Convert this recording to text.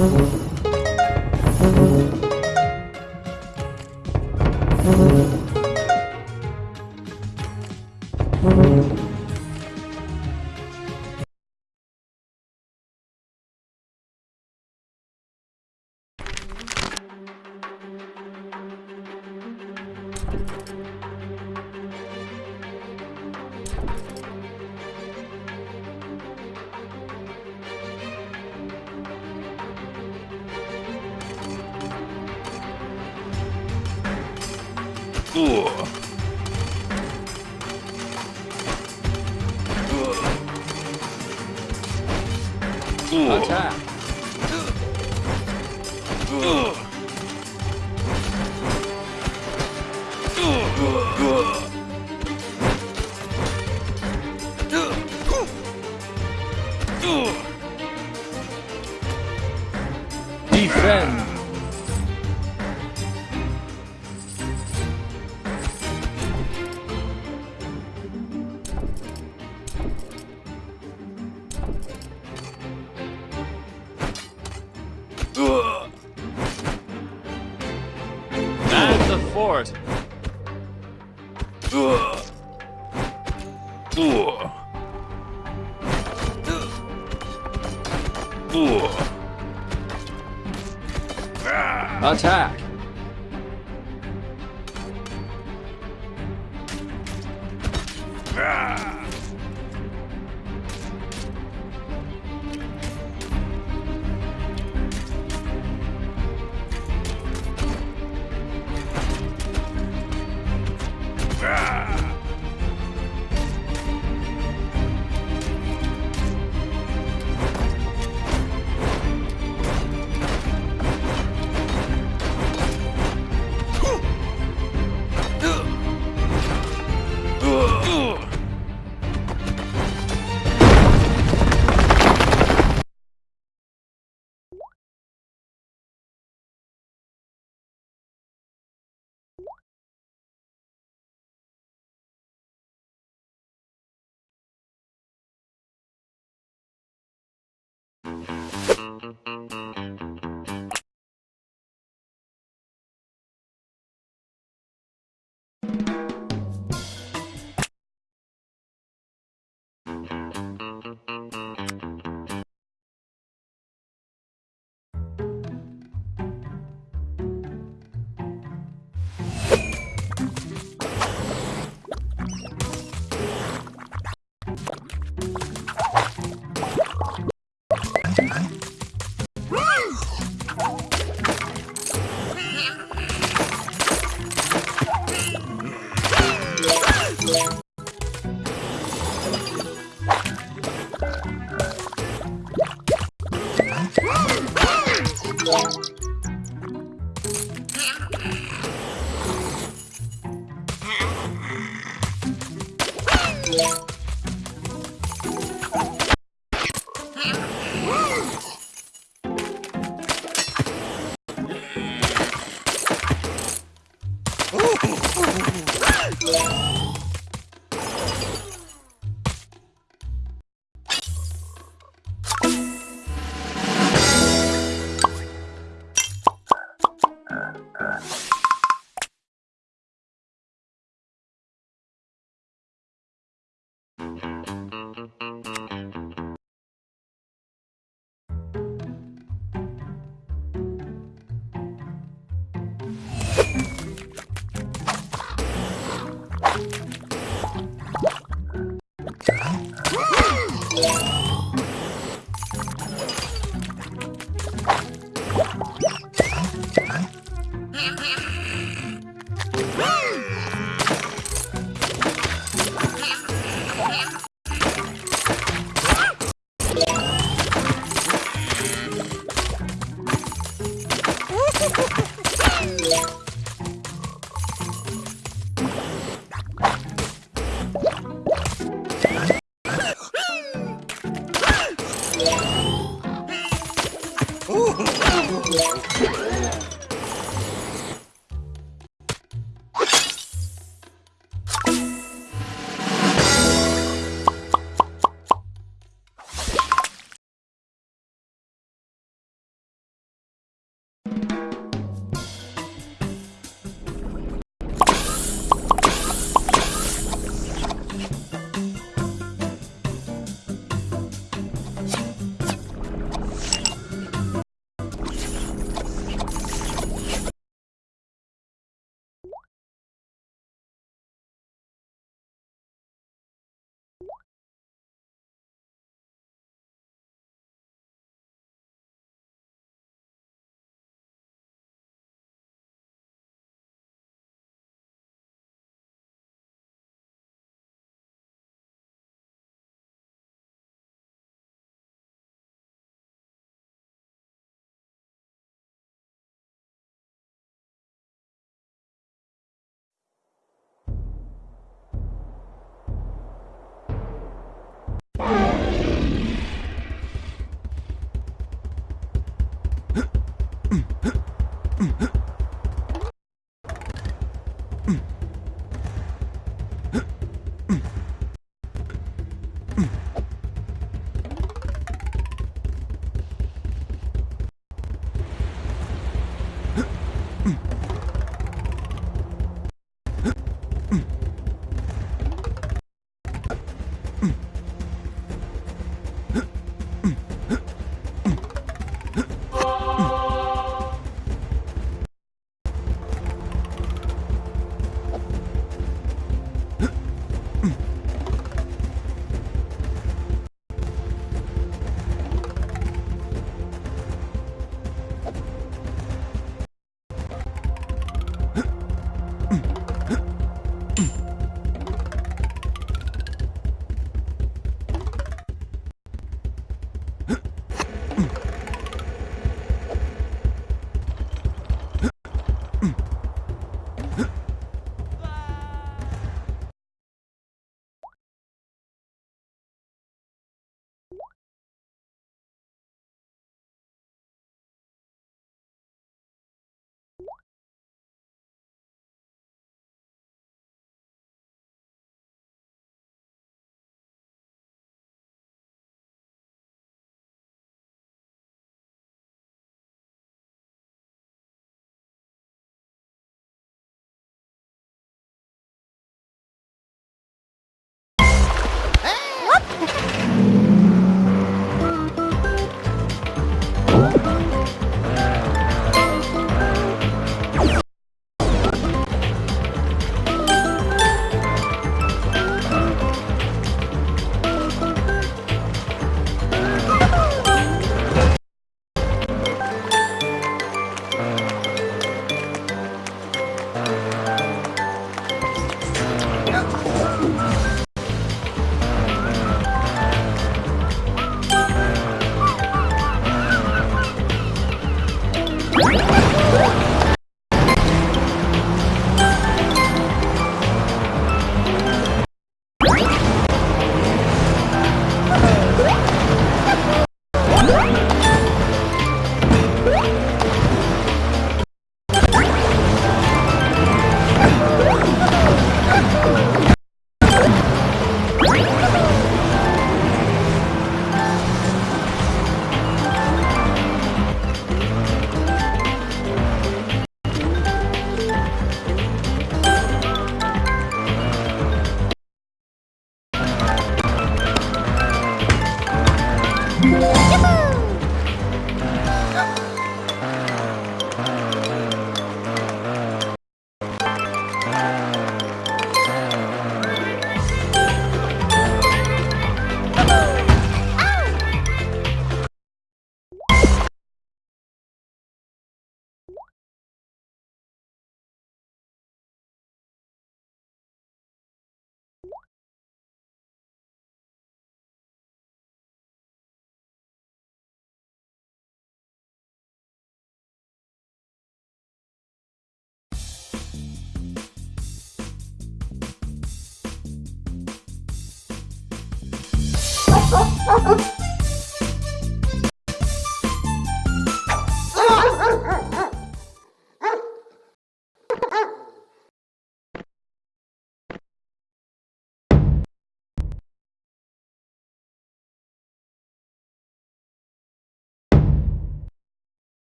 Attack! 攻击。And the fort! Attack!